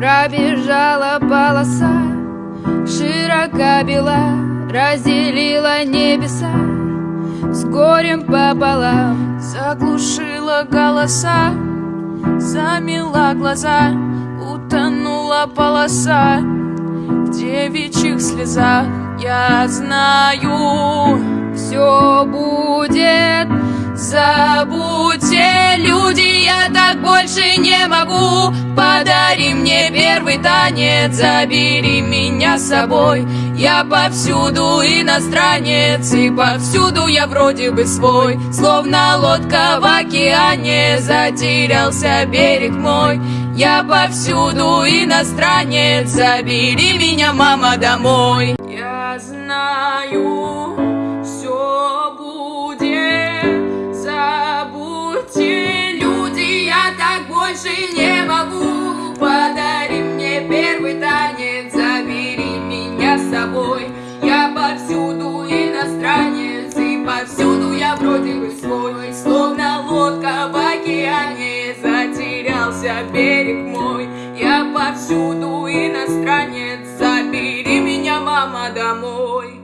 Пробежала полоса, широка бела, разделила небеса с горем пополам. Заглушила голоса, замела глаза, утонула полоса в девичьих слезах. Я знаю, все будет. Так больше не могу. Подари мне первый танец, забери меня с собой. Я повсюду иностранец, и повсюду я вроде бы свой. Словно лодка в океане, затерялся берег мой. Я повсюду иностранец, забери меня, мама, домой. Я знаю, первый танец, забери меня с собой. Я повсюду иностранец, и повсюду я вроде бы свой. Словно лодка в океане, затерялся берег мой. Я повсюду иностранец, забери меня, мама, домой